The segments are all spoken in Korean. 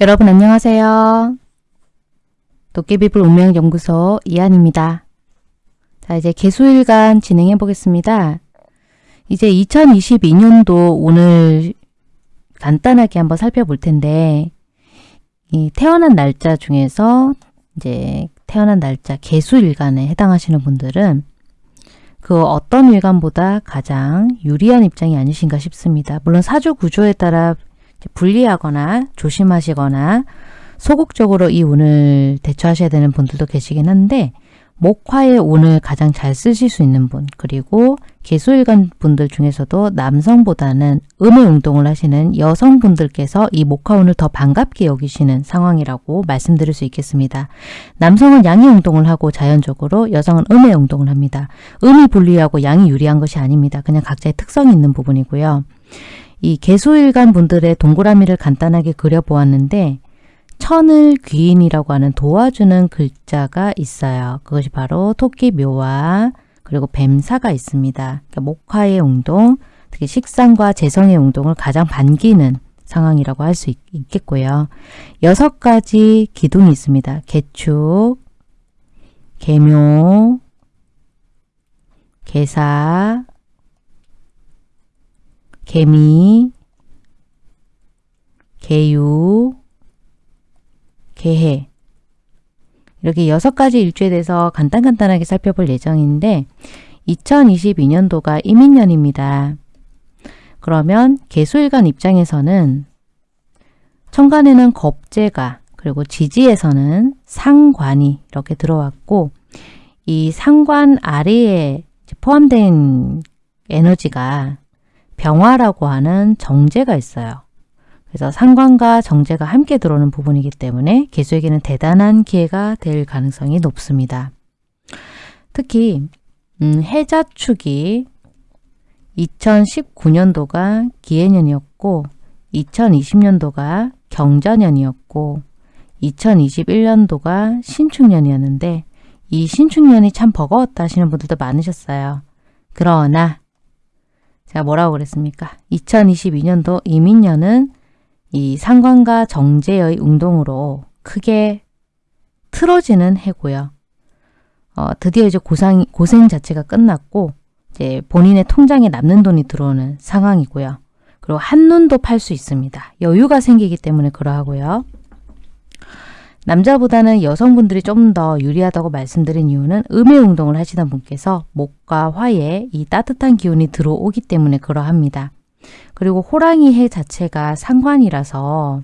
여러분 안녕하세요. 도깨비불 운명연구소 이한입니다. 자 이제 개수일간 진행해 보겠습니다. 이제 2022년도 오늘 간단하게 한번 살펴볼 텐데 이 태어난 날짜 중에서 이제 태어난 날짜 개수일간에 해당하시는 분들은 그 어떤 일간보다 가장 유리한 입장이 아니신가 싶습니다. 물론 사주 구조에 따라 불리하거나 조심하시거나 소극적으로 이 운을 대처하셔야 되는 분들도 계시긴 한데 목화의 운을 가장 잘 쓰실 수 있는 분 그리고 개수일간 분들 중에서도 남성보다는 음의 운동을 하시는 여성분들께서 이 목화운을 더 반갑게 여기시는 상황이라고 말씀드릴 수 있겠습니다. 남성은 양의 운동을 하고 자연적으로 여성은 음의 운동을 합니다. 음이 불리하고 양이 유리한 것이 아닙니다. 그냥 각자의 특성이 있는 부분이고요. 이 개수일간 분들의 동그라미를 간단하게 그려보았는데 천을 귀인이라고 하는 도와주는 글자가 있어요. 그것이 바로 토끼 묘와 그리고 뱀사가 있습니다. 그러니까 목화의 운동, 특히 식상과 재성의 운동을 가장 반기는 상황이라고 할 수 있겠고요. 여섯 가지 기둥이 있습니다. 개축, 개묘, 개사, 개미, 개유, 개해 이렇게 여섯 가지 일주에 대해서 간단간단하게 살펴볼 예정인데 2022년도가 이민년입니다. 그러면 개수일간 입장에서는 천간에는 겁재가 그리고 지지에서는 상관이 이렇게 들어왔고 이 상관 아래에 포함된 에너지가 병화라고 하는 정제가 있어요. 그래서 상관과 정제가 함께 들어오는 부분이기 때문에 개수에게는 대단한 기회가 될 가능성이 높습니다. 특히 음, 해자축이 2019년도가 기해년이었고 2020년도가 경자년이었고 2021년도가 신축년이었는데 이 신축년이 참 버거웠다 하시는 분들도 많으셨어요. 그러나 제가 뭐라고 그랬습니까? 2022년도 이민년은 이 상관과 정제의 운동으로 크게 틀어지는 해고요. 어, 드디어 이제 고상, 고생 자체가 끝났고 이제 본인의 통장에 남는 돈이 들어오는 상황이고요. 그리고 한눈도 팔 수 있습니다. 여유가 생기기 때문에 그러하고요. 남자보다는 여성분들이 좀 더 유리하다고 말씀드린 이유는 음의 운동을 하시던 분께서 목과 화에 이 따뜻한 기운이 들어오기 때문에 그러합니다. 그리고 호랑이 해 자체가 상관이라서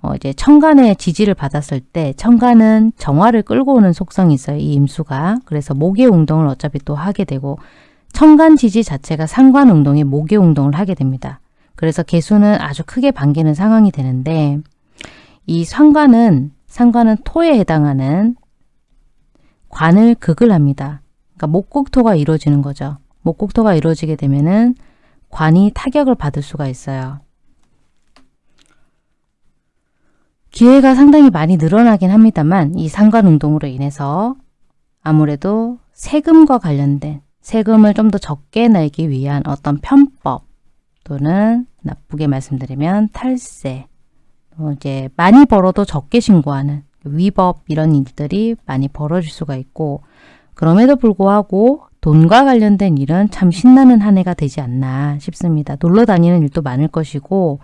어 이제 천간의 지지를 받았을 때 천간은 정화를 끌고 오는 속성이 있어요. 이 임수가. 그래서 목의 운동을 어차피 또 하게 되고 천간 지지 자체가 상관 운동에 목의 운동을 하게 됩니다. 그래서 개수는 아주 크게 반기는 상황이 되는데 이 상관은 상관은 토에 해당하는 관을 극을 합니다. 그러니까 목국토가 이루어지는 거죠. 목국토가 이루어지게 되면은 관이 타격을 받을 수가 있어요. 기회가 상당히 많이 늘어나긴 합니다만 이 상관운동으로 인해서 아무래도 세금과 관련된 세금을 좀 더 적게 내기 위한 어떤 편법 또는 나쁘게 말씀드리면 탈세 또 이제 많이 벌어도 적게 신고하는 위법 이런 일들이 많이 벌어질 수가 있고 그럼에도 불구하고 돈과 관련된 일은 참 신나는 한 해가 되지 않나 싶습니다. 놀러 다니는 일도 많을 것이고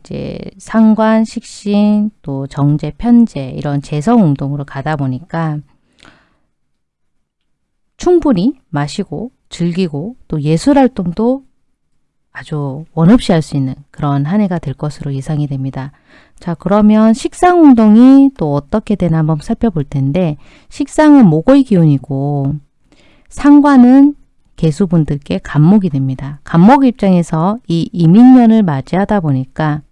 이제 상관, 식신, 또 정제, 편제 이런 재성 운동으로 가다 보니까 충분히 마시고 즐기고 또 예술 활동도 아주 원없이 할 수 있는 그런 한 해가 될 것으로 예상이 됩니다. 자 그러면 식상 운동이 또 어떻게 되나 한번 살펴볼 텐데 식상은 목의 기운이고 상관은 개수분들께 간목이 됩니다. 간목 입장에서 이 이민년을 맞이하다 보니까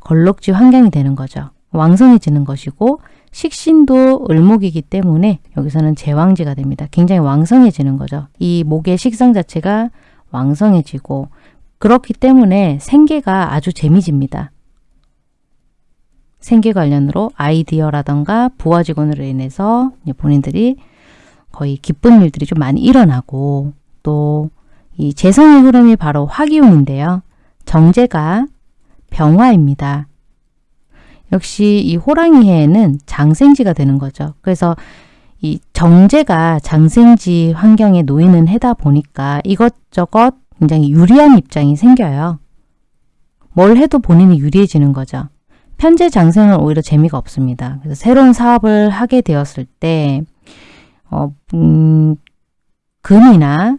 걸럭지 환경이 되는 거죠. 왕성해지는 것이고 식신도 을목이기 때문에 여기서는 제왕지가 됩니다. 굉장히 왕성해지는 거죠. 이 목의 식상 자체가 왕성해지고 그렇기 때문에 생계가 아주 재미집니다. 생계 관련으로 아이디어라던가 부하 직원으로 인해서 본인들이 거의 기쁜 일들이 좀 많이 일어나고 또 이 재성의 흐름이 바로 화기운인데요. 정제가 병화입니다. 역시 이 호랑이 해에는 장생지가 되는 거죠. 그래서 이 정제가 장생지 환경에 놓이는 해다 보니까 이것저것 굉장히 유리한 입장이 생겨요. 뭘 해도 본인이 유리해지는 거죠. 편제 장생은 오히려 재미가 없습니다. 그래서 새로운 사업을 하게 되었을 때 어, 음, 금이나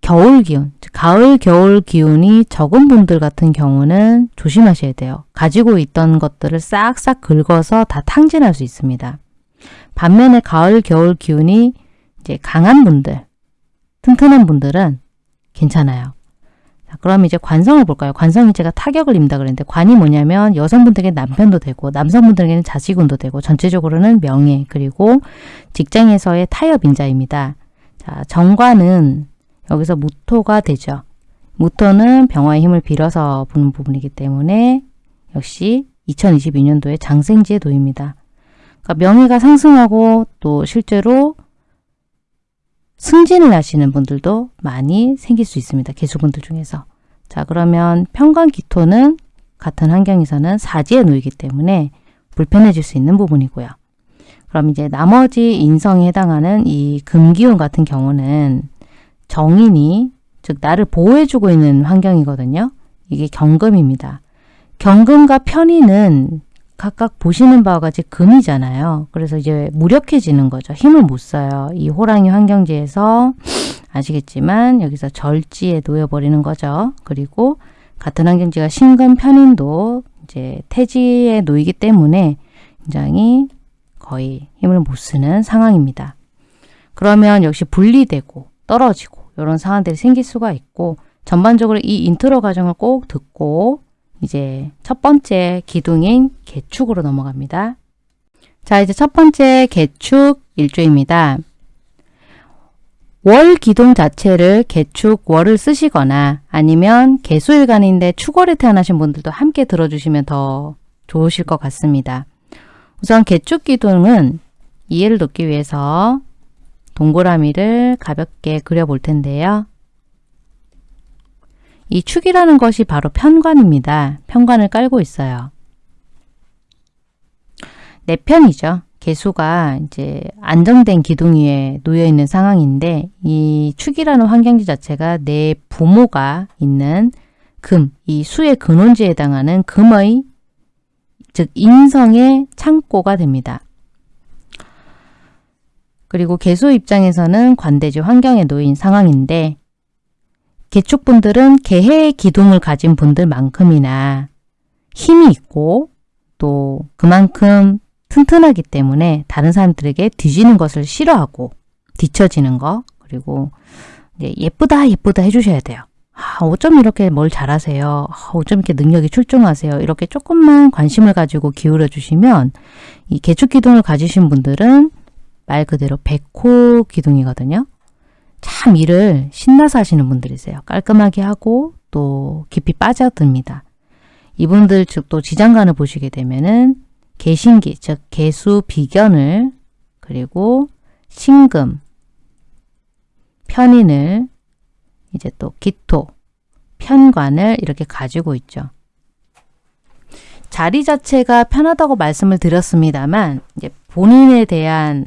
겨울 기운, 가을, 겨울 기운이 적은 분들 같은 경우는 조심하셔야 돼요. 가지고 있던 것들을 싹싹 긁어서 다 탕진할 수 있습니다. 반면에 가을, 겨울 기운이 이제 강한 분들, 튼튼한 분들은 괜찮아요. 자, 그럼 이제 관성을 볼까요? 관성이 제가 타격을 입는다 그랬는데 관이 뭐냐면 여성분들에게 남편도 되고 남성분들에게는 자식운도 되고 전체적으로는 명예 그리고 직장에서의 타협인자입니다. 자, 정관은 여기서 무토가 되죠. 무토는 병화의 힘을 빌어서 부는 부분이기 때문에 역시 2022년도에 장생지에 놓입니다. 그러니까 명예가 상승하고 또 실제로 승진을 하시는 분들도 많이 생길 수 있습니다. 개수분들 중에서. 자 그러면 평관기토는 같은 환경에서는 사지에 놓이기 때문에 불편해질 수 있는 부분이고요. 그럼 이제 나머지 인성에 해당하는 이 금기운 같은 경우는 정인이 즉 나를 보호해주고 있는 환경이거든요. 이게 경금입니다. 경금과 편인은 각각 보시는 바와 같이 금이잖아요. 그래서 이제 무력해지는 거죠. 힘을 못 써요. 이 호랑이 환경지에서 아시겠지만 여기서 절지에 놓여버리는 거죠. 그리고 같은 환경지가 신금 편인도 이제 태지에 놓이기 때문에 굉장히 거의 힘을 못 쓰는 상황입니다. 그러면 역시 분리되고 떨어지고 이런 상황들이 생길 수가 있고 전반적으로 이 인트로 과정을 꼭 듣고 이제 첫 번째 기둥인 계축으로 넘어갑니다. 자 이제 첫 번째 계축 일주입니다. 월 기둥 자체를 개축 월을 쓰시거나 아니면 개수일간인데 축월에 태어나신 분들도 함께 들어주시면 더 좋으실 것 같습니다. 우선 개축 기둥은 이해를 돕기 위해서 동그라미를 가볍게 그려볼 텐데요. 이 축이라는 것이 바로 편관입니다. 편관을 깔고 있어요. 내 편이죠. 개수가 이제 안정된 기둥 위에 놓여 있는 상황인데 이 축이라는 환경지 자체가 내 부모가 있는 금, 이 수의 근원지에 해당하는 금의 즉 인성의 창고가 됩니다. 그리고 개수 입장에서는 관대지 환경에 놓인 상황인데 개축분들은 개해의 기둥을 가진 분들만큼이나 힘이 있고 또 그만큼 튼튼하기 때문에 다른 사람들에게 뒤지는 것을 싫어하고 뒤처지는 거 그리고 예쁘다 예쁘다 해주셔야 돼요. 아, 어쩜 이렇게 뭘 잘하세요? 아, 어쩜 이렇게 능력이 출중하세요? 이렇게 조금만 관심을 가지고 기울여 주시면 이 개축 기둥을 가지신 분들은 말 그대로 백호 기둥이거든요. 참 일을 신나서 하시는 분들이세요. 깔끔하게 하고 또 깊이 빠져듭니다. 이분들 즉 또 지장간을 보시게 되면은 개신기 즉 개수 비견을 그리고 신금 편인을 이제 또 기토 편관을 이렇게 가지고 있죠. 자리 자체가 편하다고 말씀을 드렸습니다만 이제 본인에 대한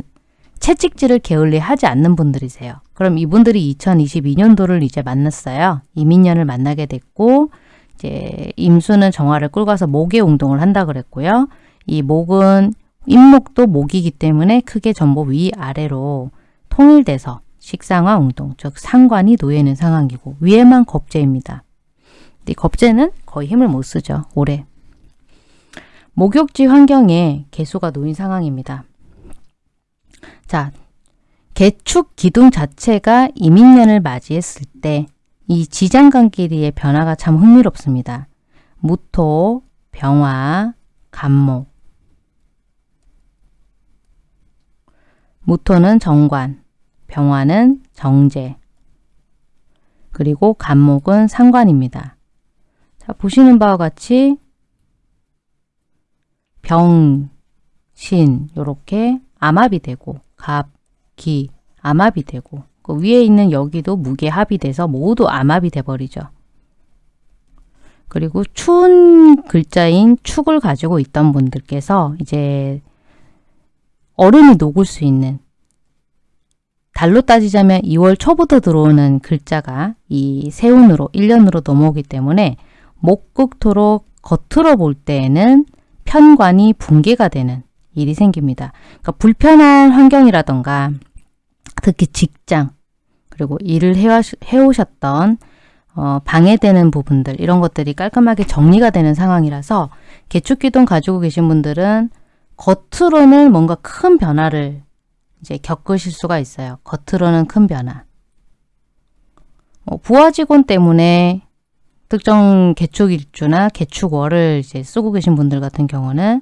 채찍질을 게을리 하지 않는 분들이세요. 그럼 이분들이 2022년도를 이제 만났어요. 이민년을 만나게 됐고 이제 임수는 정화를 끌고 가서 목의 운동을 한다 그랬고요. 이 목은 임목도 목이기 때문에 크게 전부 위아래로 통일돼서 식상화 운동, 즉 상관이 놓여있는 상황이고 위에만 겁재입니다. 이 겁재는 거의 힘을 못 쓰죠. 올해. 목욕지 환경에 개수가 놓인 상황입니다. 자, 개축 기둥 자체가 이민년을 맞이했을 때 이 지장간끼리의 변화가 참 흥미롭습니다. 무토, 병화, 간목 무토는 정관, 병화는 정제, 그리고 간목은 상관입니다. 자, 보시는 바와 같이 병, 신 이렇게 암합이 되고 갑, 기, 암합이 되고 그 위에 있는 여기도 무게합이 돼서 모두 암합이 돼버리죠. 그리고 추운 글자인 축을 가지고 있던 분들께서 이제 얼음이 녹을 수 있는 달로 따지자면 2월 초부터 들어오는 글자가 이 세운으로 1년으로 넘어오기 때문에 목극토로 겉으로 볼 때에는 편관이 붕괴가 되는 일이 생깁니다. 그러니까 불편한 환경이라던가 특히 직장 그리고 일을 해오셨던 어, 방해되는 부분들 이런 것들이 깔끔하게 정리가 되는 상황이라서 개축기둥 가지고 계신 분들은 겉으로는 뭔가 큰 변화를 이제 겪으실 수가 있어요. 겉으로는 큰 변화. 어, 부하 직원 때문에 특정 개축일주나 개축월을 이제 쓰고 계신 분들 같은 경우는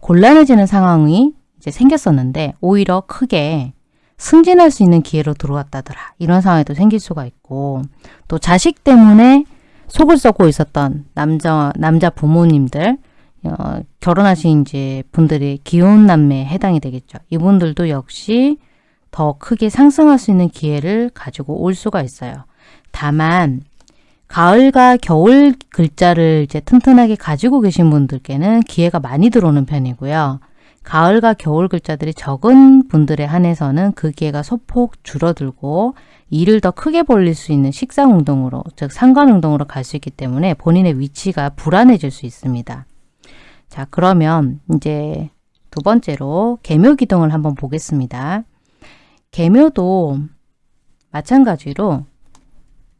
곤란해지는 상황이 이제 생겼었는데 오히려 크게 승진할 수 있는 기회로 들어왔다더라. 이런 상황이 또 생길 수가 있고 또 자식 때문에 속을 썩고 있었던 남자 남자 부모님들 어, 결혼하신 이제 분들이 기혼 남매에 해당이 되겠죠. 이분들도 역시 더 크게 상승할 수 있는 기회를 가지고 올 수가 있어요. 다만 가을과 겨울 글자를 이제 튼튼하게 가지고 계신 분들께는 기회가 많이 들어오는 편이고요. 가을과 겨울 글자들이 적은 분들에 한해서는 그 기회가 소폭 줄어들고 일을 더 크게 벌릴 수 있는 식상운동으로 즉 상관운동으로 갈 수 있기 때문에 본인의 위치가 불안해질 수 있습니다. 자 그러면 이제 두 번째로 개묘기둥을 한번 보겠습니다. 개묘도 마찬가지로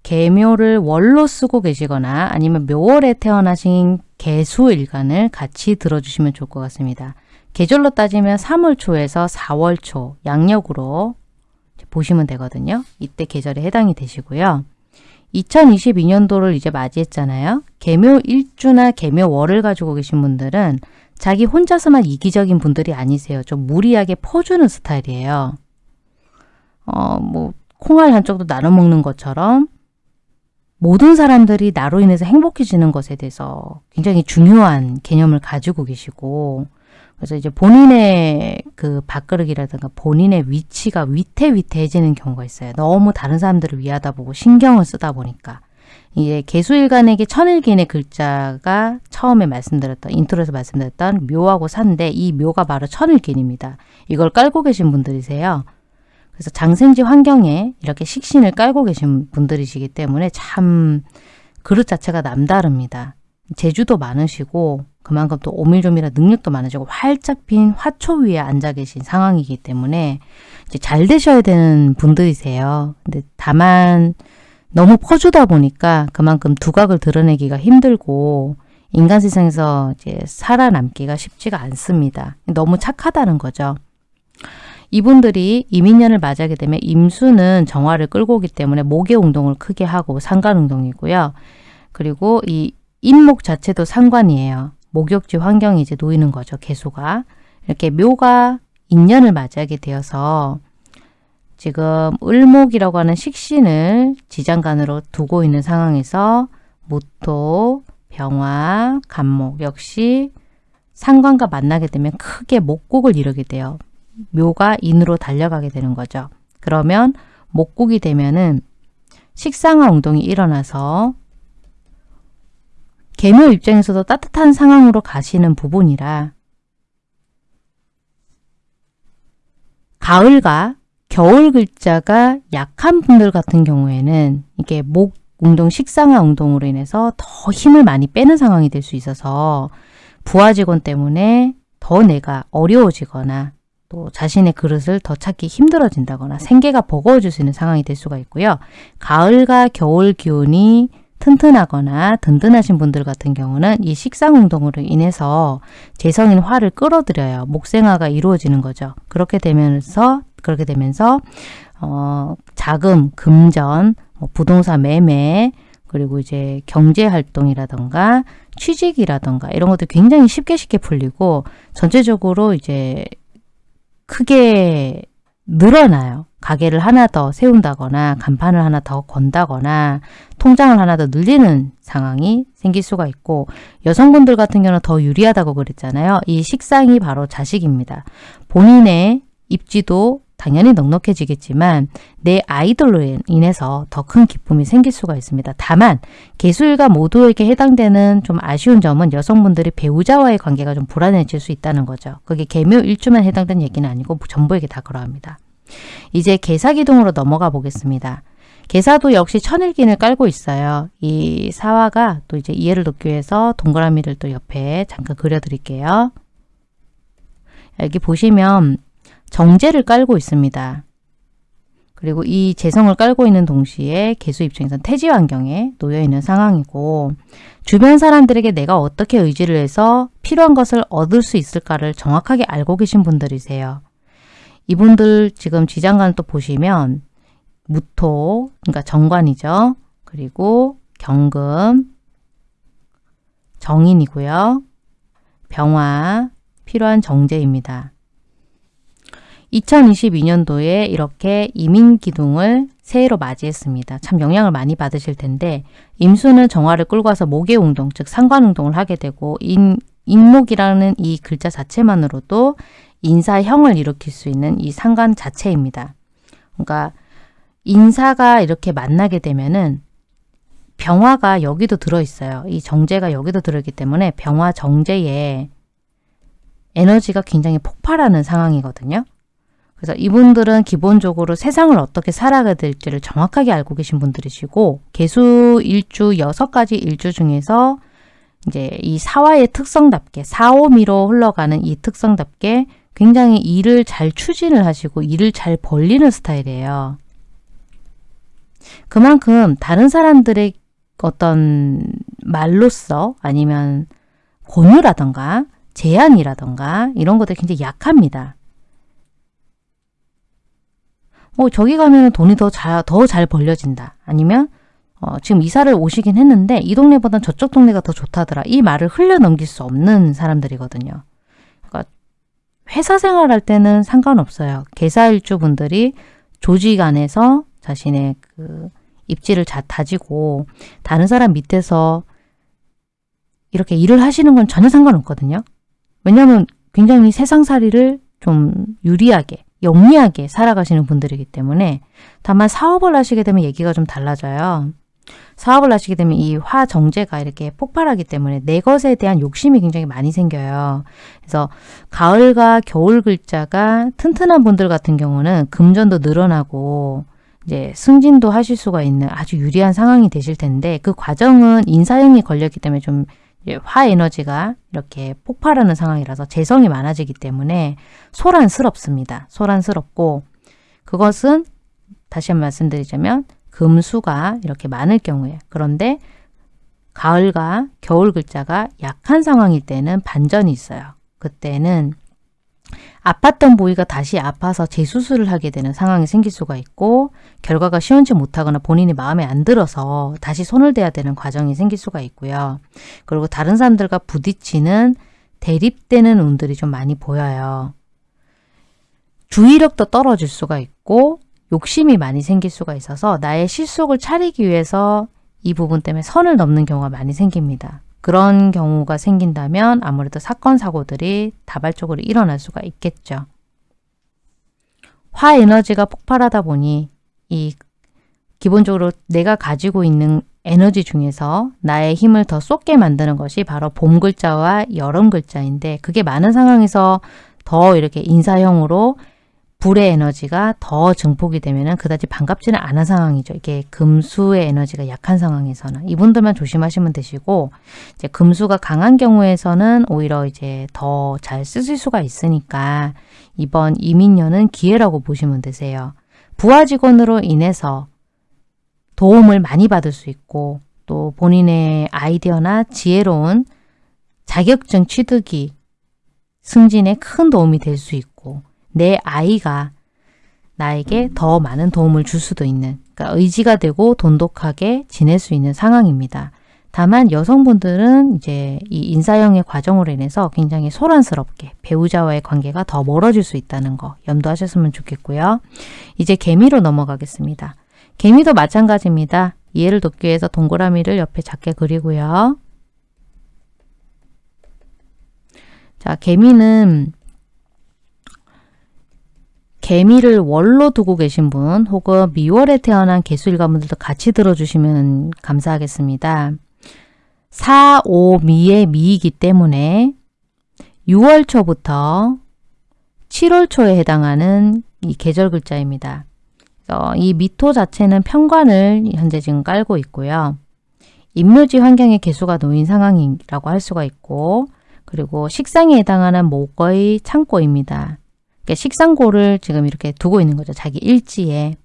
개묘를 월로 쓰고 계시거나 아니면 묘월에 태어나신 개수일간을 같이 들어주시면 좋을 것 같습니다. 계절로 따지면 3월 초에서 4월 초 양력으로 보시면 되거든요. 이때 계절에 해당이 되시고요. 2022년도를 이제 맞이했잖아요. 개묘 일주나 개묘 월을 가지고 계신 분들은 자기 혼자서만 이기적인 분들이 아니세요. 좀 무리하게 퍼주는 스타일이에요. 어, 뭐, 콩알 한쪽도 나눠 먹는 것처럼 모든 사람들이 나로 인해서 행복해지는 것에 대해서 굉장히 중요한 개념을 가지고 계시고 그래서 이제 본인의 그 밥그릇이라든가 본인의 위치가 위태위태해지는 경우가 있어요. 너무 다른 사람들을 위하다 보고 신경을 쓰다 보니까. 이제 계수일간에게 천을귀인의 글자가 처음에 말씀드렸던 intro에서 말씀드렸던 묘하고 산데 이 묘가 바로 천을귀인입니다. 이걸 깔고 계신 분들이세요. 그래서 장생지 환경에 이렇게 식신을 깔고 계신 분들이시기 때문에 참 그릇 자체가 남다릅니다. 재주도 많으시고 그만큼 또 오밀조밀한 능력도 많으시고 활짝 핀 화초 위에 앉아 계신 상황이기 때문에 이제 잘 되셔야 되는 분들이세요. 근데 다만 너무 퍼주다 보니까 그만큼 두각을 드러내기가 힘들고 인간 세상에서 이제 살아남기가 쉽지가 않습니다. 너무 착하다는 거죠. 이분들이 이민년을 맞이하게 되면 임수는 정화를 끌고 오기 때문에 목의 운동을 크게 하고 상관운동이고요. 그리고 이 인목 자체도 상관이에요. 목욕지 환경이 이제 놓이는 거죠. 개수가. 이렇게 묘가 인년을 맞이하게 되어서 지금 을목이라고 하는 식신을 지장간으로 두고 있는 상황에서 무토, 병화, 간목 역시 상관과 만나게 되면 크게 목국을 이루게 돼요. 묘가 인으로 달려가게 되는 거죠. 그러면 목국이 되면은 식상화 운동이 일어나서 개묘 입장에서도 따뜻한 상황으로 가시는 부분이라 가을과 겨울 글자가 약한 분들 같은 경우에는 이게 목 운동, 식상화 운동으로 인해서 더 힘을 많이 빼는 상황이 될 수 있어서 부하 직원 때문에 더 내가 어려워지거나 또 자신의 그릇을 더 찾기 힘들어진다거나 생계가 버거워질 수 있는 상황이 될 수가 있고요. 가을과 겨울 기온이 튼튼하거나 든든하신 분들 같은 경우는 이 식상운동으로 인해서 재성인 화를 끌어들여요. 목생화가 이루어지는 거죠. 그렇게 되면서 그렇게 되면서 어, 자금, 금전, 뭐 부동산 매매, 그리고 이제 경제활동이라던가 취직이라던가 이런 것도 굉장히 쉽게 쉽게 풀리고 전체적으로 이제 크게 늘어나요. 가게를 하나 더 세운다거나 간판을 하나 더 건다거나 통장을 하나 더 늘리는 상황이 생길 수가 있고 여성분들 같은 경우는 더 유리하다고 그랬잖아요. 이 식상이 바로 자식입니다. 본인의 입지도 당연히 넉넉해지겠지만 내 아이돌로 인해서 더 큰 기쁨이 생길 수가 있습니다. 다만 개수일가 모두에게 해당되는 좀 아쉬운 점은 여성분들이 배우자와의 관계가 좀 불안해질 수 있다는 거죠. 그게 개묘 일주만 해당되는 얘기는 아니고 전부에게 다 그러합니다. 이제 개사기둥으로 넘어가 보겠습니다. 개사도 역시 천일긴을 깔고 있어요. 이 사화가 또 이제 이해를 돕기 위해서 동그라미를 또 옆에 잠깐 그려드릴게요. 여기 보시면 정제를 깔고 있습니다. 그리고 이 재성을 깔고 있는 동시에 개수 입장에선 태지 환경에 놓여 있는 상황이고 주변 사람들에게 내가 어떻게 의지를 해서 필요한 것을 얻을 수 있을까를 정확하게 알고 계신 분들이세요. 이분들 지금 지장간 또 보시면 무토, 그러니까 정관이죠. 그리고 경금, 정인이고요. 병화, 필요한 정제입니다. 2022년도에 이렇게 이민기둥을 새해로 맞이했습니다. 참 영향을 많이 받으실 텐데 임수는 정화를 끌고 와서 목의운동, 즉 상관운동을 하게 되고 인, 인목이라는 이 글자 자체만으로도 인사형을 일으킬 수 있는 이 상관 자체입니다. 그러니까 인사가 이렇게 만나게 되면은 병화가 여기도 들어있어요. 이 정제가 여기도 들어있기 때문에 병화 정제에 에너지가 굉장히 폭발하는 상황이거든요. 그래서 이분들은 기본적으로 세상을 어떻게 살아가야 될지를 정확하게 알고 계신 분들이시고 개수 일주 여섯 가지 일주 중에서 이제 이 사화의 특성답게 사오미로 흘러가는 이 특성답게 굉장히 일을 잘 추진을 하시고 일을 잘 벌리는 스타일이에요. 그만큼 다른 사람들의 어떤 말로써 아니면 권유라던가 제안이라던가 이런 것들이 굉장히 약합니다. 어, 저기 가면 돈이 더 잘, 더 잘 벌려진다. 아니면, 어, 지금 이사를 오시긴 했는데, 이 동네보단 저쪽 동네가 더 좋다더라. 이 말을 흘려넘길 수 없는 사람들이거든요. 그러니까, 회사 생활할 때는 상관없어요. 개사일주 분들이 조직 안에서 자신의 그 입지를 자, 다지고, 다른 사람 밑에서 이렇게 일을 하시는 건 전혀 상관없거든요. 왜냐하면 굉장히 세상살이를 좀 유리하게 영리하게 살아가시는 분들이기 때문에 다만 사업을 하시게 되면 얘기가 좀 달라져요. 사업을 하시게 되면 이 화정제가 이렇게 폭발하기 때문에 내 것에 대한 욕심이 굉장히 많이 생겨요. 그래서 가을과 겨울 글자가 튼튼한 분들 같은 경우는 금전도 늘어나고 이제 승진도 하실 수가 있는 아주 유리한 상황이 되실 텐데 그 과정은 인사형이 걸렸기 때문에 좀 화 에너지가 이렇게 폭발하는 상황이라서 재성이 많아지기 때문에 소란스럽습니다. 소란스럽고 그것은 다시 한번 말씀드리자면 금수가 이렇게 많을 경우에 그런데 가을과 겨울 글자가 약한 상황일 때는 반전이 있어요. 그때는 아팠던 부위가 다시 아파서 재수술을 하게 되는 상황이 생길 수가 있고 결과가 시원치 못하거나 본인이 마음에 안 들어서 다시 손을 대야 되는 과정이 생길 수가 있고요. 그리고 다른 사람들과 부딪히는 대립되는 운들이 좀 많이 보여요. 주의력도 떨어질 수가 있고 욕심이 많이 생길 수가 있어서 나의 실속을 차리기 위해서 이 부분 때문에 선을 넘는 경우가 많이 생깁니다. 그런 경우가 생긴다면 아무래도 사건, 사고들이 다발적으로 일어날 수가 있겠죠. 화 에너지가 폭발하다 보니 이 기본적으로 내가 가지고 있는 에너지 중에서 나의 힘을 더 쏟게 만드는 것이 바로 봄 글자와 여름 글자인데 그게 많은 상황에서 더 이렇게 인사형으로 불의 에너지가 더 증폭이 되면 그다지 반갑지는 않은 상황이죠. 이게 금수의 에너지가 약한 상황에서는 이분들만 조심하시면 되시고 이제 금수가 강한 경우에서는 오히려 이제 더 잘 쓰실 수가 있으니까 이번 이민년은 기회라고 보시면 되세요. 부하 직원으로 인해서 도움을 많이 받을 수 있고 또 본인의 아이디어나 지혜로운 자격증 취득이 승진에 큰 도움이 될 수 있고 내 아이가 나에게 더 많은 도움을 줄 수도 있는 그러니까 의지가 되고 돈독하게 지낼 수 있는 상황입니다. 다만 여성분들은 이제 이 인사형의 과정으로 인해서 굉장히 소란스럽게 배우자와의 관계가 더 멀어질 수 있다는 거 염두하셨으면 좋겠고요. 이제 개미로 넘어가겠습니다. 개미도 마찬가지입니다. 이해를 돕기 위해서 동그라미를 옆에 작게 그리고요. 자, 개미는 개미를 월로 두고 계신 분 혹은 미월에 태어난 개수일관분들도 같이 들어주시면 감사하겠습니다. 4, 5, 미의 미이기 때문에 6월 초부터 7월 초에 해당하는 이 계절 글자입니다. 이 미토 자체는 편관을 현재 지금 깔고 있고요. 임묘지 환경에 개수가 놓인 상황이라고 할 수가 있고 그리고 식상에 해당하는 목거의 창고입니다. 그러니까 식상고를 지금 이렇게 두고 있는 거죠. 자기 일지에.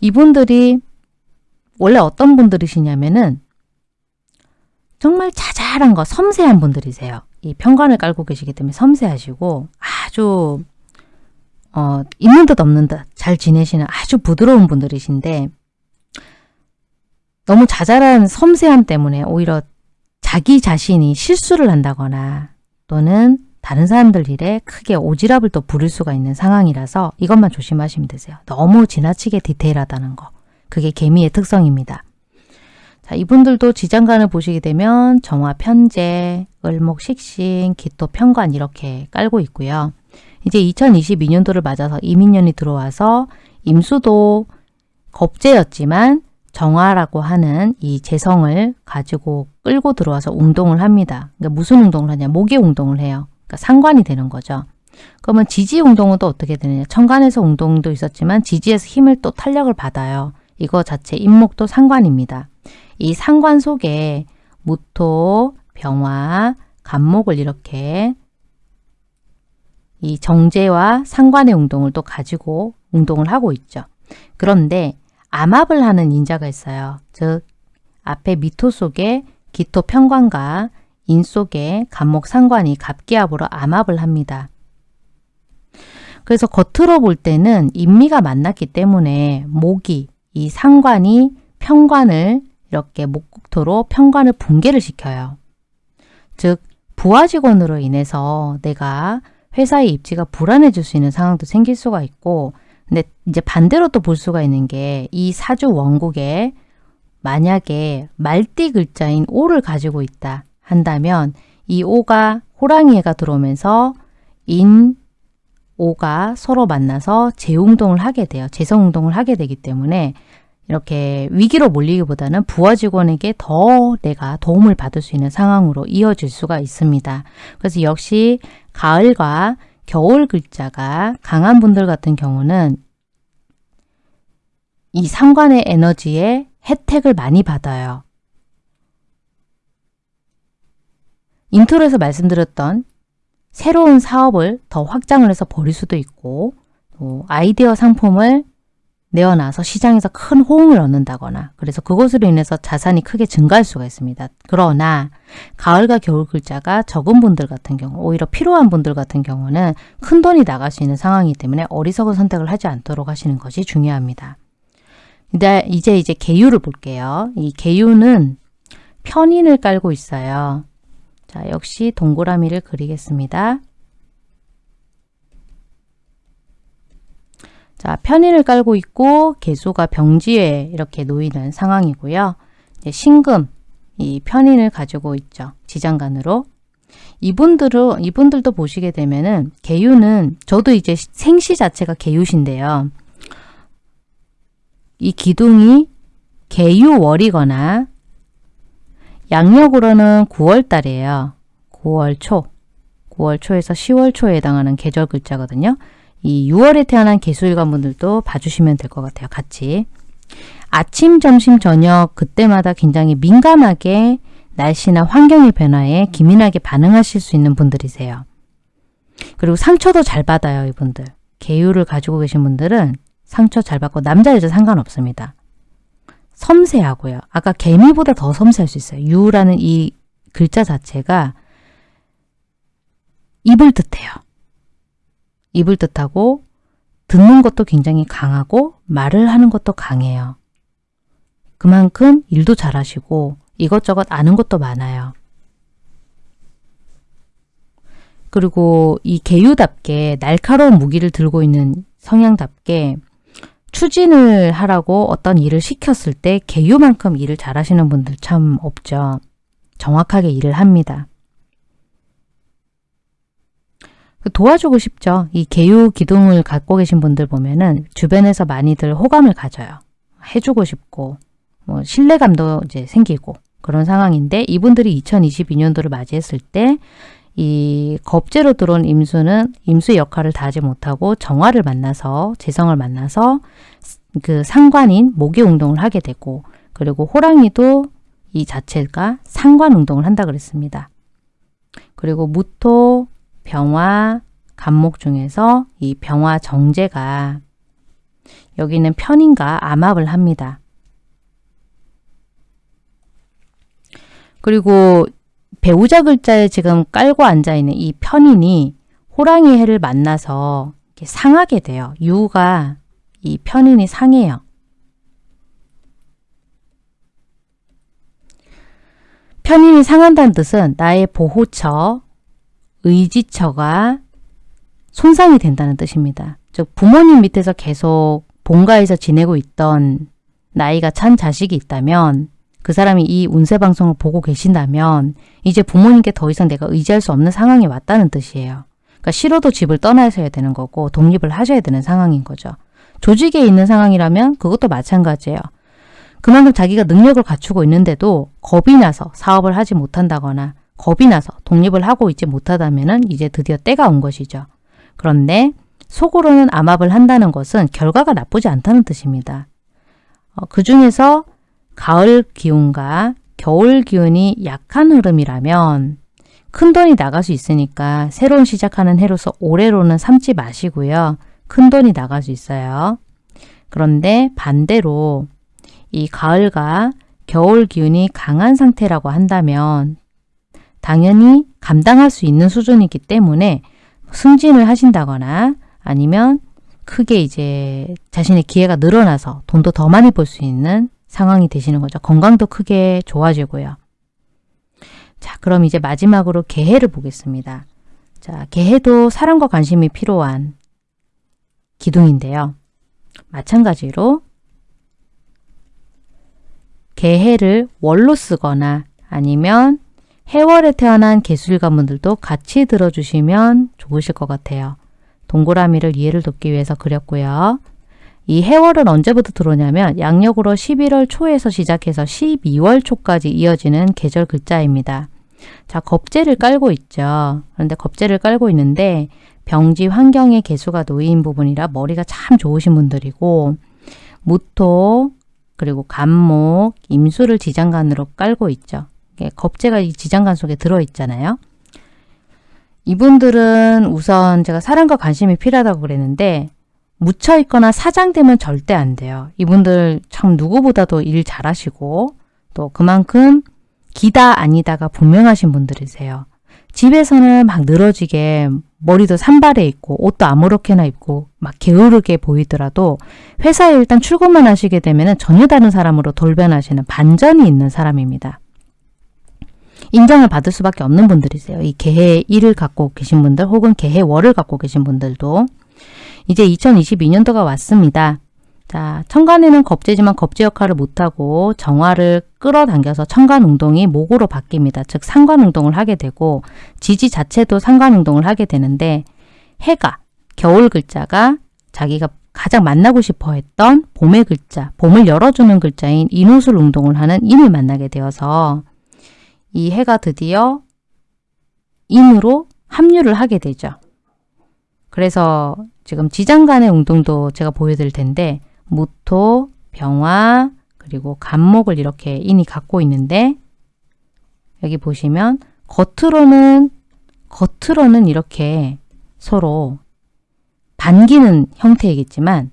이분들이 원래 어떤 분들이시냐면은 정말 자잘한 거, 섬세한 분들이세요. 이 편관을 깔고 계시기 때문에 섬세하시고 아주 어, 있는 듯 없는 듯 잘 지내시는 아주 부드러운 분들이신데 너무 자잘한 섬세함 때문에 오히려 자기 자신이 실수를 한다거나 또는 다른 사람들 일에 크게 오지랖을 또 부릴 수가 있는 상황이라서 이것만 조심하시면 되세요. 너무 지나치게 디테일하다는 거. 그게 개미의 특성입니다. 자, 이분들도 지장간을 보시게 되면 정화 편제, 을목 식신, 기토 편관 이렇게 깔고 있고요. 이제 2022년도를 맞아서 이민년이 들어와서 임수도 겁재였지만 정화라고 하는 이 재성을 가지고 끌고 들어와서 운동을 합니다. 그러니까 무슨 운동을 하냐? 목의 운동을 해요. 그러니까 상관이 되는 거죠. 그러면 지지 운동은 또 어떻게 되느냐? 천간에서 운동도 있었지만 지지에서 힘을 또 탄력을 받아요. 이거 자체 임목도 상관입니다. 이 상관 속에 무토, 병화, 간목을 이렇게 이 정제와 상관의 운동을 또 가지고 운동을 하고 있죠. 그런데 암압을 하는 인자가 있어요. 즉 앞에 미토 속에 기토 편관과 인 속에 간목 상관이 갑기압으로 암압을 합니다. 그래서 겉으로 볼 때는 인미가 만났기 때문에 목이 이 상관이 편관을 이렇게 목국토로 편관을 붕괴를 시켜요. 즉 부하 직원으로 인해서 내가 회사의 입지가 불안해질 수 있는 상황도 생길 수가 있고 근데 이제 반대로 또 볼 수가 있는 게 이 사주 원국에 만약에 말띠 글자인 오를 가지고 있다 한다면 이 오가 호랑이가 들어오면서 인, 오가 서로 만나서 재운동을 하게 돼요. 재성운동을 하게 되기 때문에 이렇게 위기로 몰리기보다는 부하 직원에게 더 내가 도움을 받을 수 있는 상황으로 이어질 수가 있습니다. 그래서 역시 가을과 겨울 글자가 강한 분들 같은 경우는 이 상관의 에너지에 혜택을 많이 받아요. intro에서 말씀드렸던 새로운 사업을 더 확장을 해서 벌일 수도 있고 아이디어 상품을 내어놔서 시장에서 큰 호응을 얻는다거나 그래서 그것으로 인해서 자산이 크게 증가할 수가 있습니다. 그러나 가을과 겨울 글자가 적은 분들 같은 경우 오히려 필요한 분들 같은 경우는 큰 돈이 나갈 수 있는 상황이기 때문에 어리석은 선택을 하지 않도록 하시는 것이 중요합니다. 이제 이제 개유를 볼게요. 이 개유는 편인을 깔고 있어요. 자, 역시 동그라미를 그리겠습니다. 자, 편인을 깔고 있고 개수가 병지에 이렇게 놓이는 상황이고요. 신금, 이 편인을 가지고 있죠. 지장간으로. 이분들은, 이분들도 보시게 되면은 개유는 저도 이제 생시 자체가 개유신데요. 이 기둥이 개유월이거나 양력으로는 9월 달이에요. 9월 초. 9월 초에서 10월 초에 해당하는 계절 글자거든요. 이 6월에 태어난 개수일관 분들도 봐주시면 될 것 같아요. 같이. 아침, 점심, 저녁 그때마다 굉장히 민감하게 날씨나 환경의 변화에 기민하게 반응하실 수 있는 분들이세요. 그리고 상처도 잘 받아요. 이분들. 개유를 가지고 계신 분들은 상처 잘 받고 남자 여자 상관없습니다. 섬세하고요. 아까 개미보다 더 섬세할 수 있어요. 유라는 이 글자 자체가 입을 뜻해요. 입을 뜻하고 듣는 것도 굉장히 강하고 말을 하는 것도 강해요. 그만큼 일도 잘하시고 이것저것 아는 것도 많아요. 그리고 이 개유답게 날카로운 무기를 들고 있는 성향답게 추진을 하라고 어떤 일을 시켰을 때 개유만큼 일을 잘하시는 분들 참 없죠. 정확하게 일을 합니다. 도와주고 싶죠. 이 개유 기둥을 갖고 계신 분들 보면은 주변에서 많이들 호감을 가져요. 해주고 싶고 뭐 신뢰감도 이제 생기고 그런 상황인데 이분들이 2022년도를 맞이했을 때 이 겁재로 들어온 임수는 임수의 역할을 다하지 못하고 정화를 만나서 재성을 만나서 그 상관인 목의 운동을 하게 되고 그리고 호랑이도 이 자체가 상관 운동을 한다 그랬습니다. 그리고 무토, 병화, 간목 중에서 이 병화 정제가 여기는 편인가 암압을 합니다. 그리고 배우자 글자에 지금 깔고 앉아있는 이 편인이 호랑이 해를 만나서 상하게 돼요. 유가 이 편인이 상해요. 편인이 상한다는 뜻은 나의 보호처, 의지처가 손상이 된다는 뜻입니다. 즉 부모님 밑에서 계속 본가에서 지내고 있던 나이가 찬 자식이 있다면 그 사람이 이 운세 방송을 보고 계신다면 이제 부모님께 더 이상 내가 의지할 수 없는 상황이 왔다는 뜻이에요. 그러니까 싫어도 집을 떠나셔야 되는 거고 독립을 하셔야 되는 상황인 거죠. 조직에 있는 상황이라면 그것도 마찬가지예요. 그만큼 자기가 능력을 갖추고 있는데도 겁이 나서 사업을 하지 못한다거나 겁이 나서 독립을 하고 있지 못하다면 이제 드디어 때가 온 것이죠. 그런데 속으로는 암압을 한다는 것은 결과가 나쁘지 않다는 뜻입니다. 어, 그 중에서 가을 기운과 겨울 기운이 약한 흐름이라면 큰 돈이 나갈 수 있으니까 새로운 시작하는 해로서 올해로는 삼지 마시고요. 큰 돈이 나갈 수 있어요. 그런데 반대로 이 가을과 겨울 기운이 강한 상태라고 한다면 당연히 감당할 수 있는 수준이기 때문에 승진을 하신다거나 아니면 크게 이제 자신의 기회가 늘어나서 돈도 더 많이 벌 수 있는 상황이 되시는 거죠. 건강도 크게 좋아지고요. 자, 그럼 이제 마지막으로 개해를 보겠습니다. 자, 개해도 사랑과 관심이 필요한 기둥인데요. 마찬가지로 개해를 월로 쓰거나 아니면 해월에 태어난 개수일가분들도 같이 들어주시면 좋으실 것 같아요. 동그라미를 이해를 돕기 위해서 그렸고요. 이 해월은 언제부터 들어오냐면 양력으로 11월 초에서 시작해서 12월 초까지 이어지는 계절 글자입니다. 자, 겁재를 깔고 있죠. 그런데 겁재를 깔고 있는데 병지 환경의 개수가 놓인 부분이라 머리가 참 좋으신 분들이고 무토, 그리고 간목, 임수를 지장간으로 깔고 있죠. 겁재가 이 지장간 속에 들어있잖아요. 이분들은 우선 제가 사랑과 관심이 필요하다고 그랬는데 묻혀있거나 사장되면 절대 안 돼요. 이분들 참 누구보다도 일 잘하시고 또 그만큼 기다 아니다가 분명하신 분들이세요. 집에서는 막 늘어지게 머리도 산발해 있고 옷도 아무렇게나 입고 막 게으르게 보이더라도 회사에 일단 출근만 하시게 되면 전혀 다른 사람으로 돌변하시는 반전이 있는 사람입니다. 인정을 받을 수밖에 없는 분들이세요. 이 개해 1을 갖고 계신 분들 혹은 개해 월을 갖고 계신 분들도 이제 2022년도가 왔습니다. 자, 천간에는 겁재지만 겁재 역할을 못하고 정화를 끌어당겨서 천간운동이 목으로 바뀝니다. 즉 상관운동을 하게 되고 지지 자체도 상관운동을 하게 되는데 해가 겨울 글자가 자기가 가장 만나고 싶어 했던 봄의 글자, 봄을 열어주는 글자인 인호술 운동을 하는 인을 만나게 되어서 이 해가 드디어 인으로 합류를 하게 되죠. 그래서 지금 지장 간의 운동도 제가 보여드릴 텐데 무토, 병화, 그리고 간목을 이렇게 인이 갖고 있는데 여기 보시면 겉으로는 겉으로는 이렇게 서로 반기는 형태이겠지만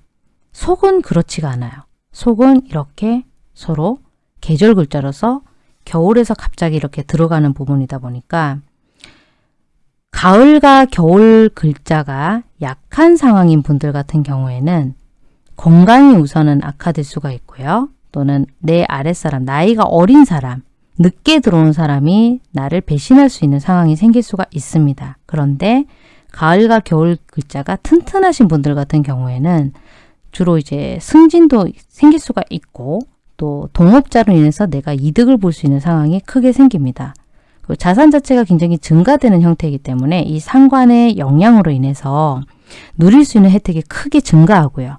속은 그렇지가 않아요. 속은 이렇게 서로 계절 글자로서 겨울에서 갑자기 이렇게 들어가는 부분이다 보니까 가을과 겨울 글자가 약한 상황인 분들 같은 경우에는 건강이 우선은 악화될 수가 있고요. 또는 내 아랫사람, 나이가 어린 사람, 늦게 들어온 사람이 나를 배신할 수 있는 상황이 생길 수가 있습니다. 그런데 가을과 겨울 글자가 튼튼하신 분들 같은 경우에는 주로 이제 승진도 생길 수가 있고 또 동업자로 인해서 내가 이득을 볼 수 있는 상황이 크게 생깁니다. 자산 자체가 굉장히 증가되는 형태이기 때문에 이 상관의 영향으로 인해서 누릴 수 있는 혜택이 크게 증가하고요.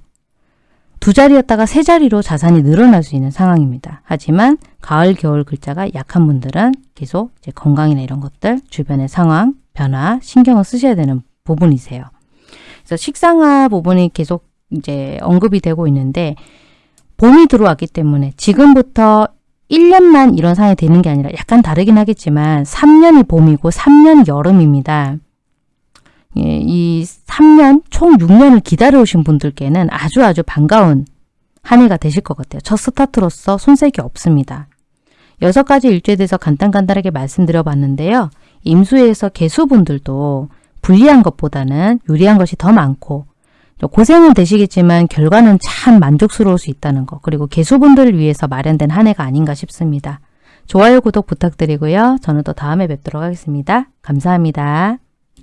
두 자리였다가 세 자리로 자산이 늘어날 수 있는 상황입니다. 하지만 가을, 겨울 글자가 약한 분들은 계속 건강이나 이런 것들, 주변의 상황, 변화, 신경을 쓰셔야 되는 부분이세요. 그래서 식상화 부분이 계속 이제 언급이 되고 있는데 봄이 들어왔기 때문에 지금부터 1년만 이런 상황이 되는 게 아니라 약간 다르긴 하겠지만 3년이 봄이고 3년이 여름입니다. 예, 이 3년, 총 6년을 기다려오신 분들께는 아주 아주 반가운 한 해가 되실 것 같아요. 첫 스타트로서 손색이 없습니다. 여섯 가지 일주에 대해서 간단간단하게 말씀드려 봤는데요. 임수에서 개수분들도 불리한 것보다는 유리한 것이 더 많고 고생은 되시겠지만 결과는 참 만족스러울 수 있다는 것 그리고 개수분들을 위해서 마련된 한 해가 아닌가 싶습니다. 좋아요, 구독 부탁드리고요. 저는 또 다음에 뵙도록 하겠습니다. 감사합니다.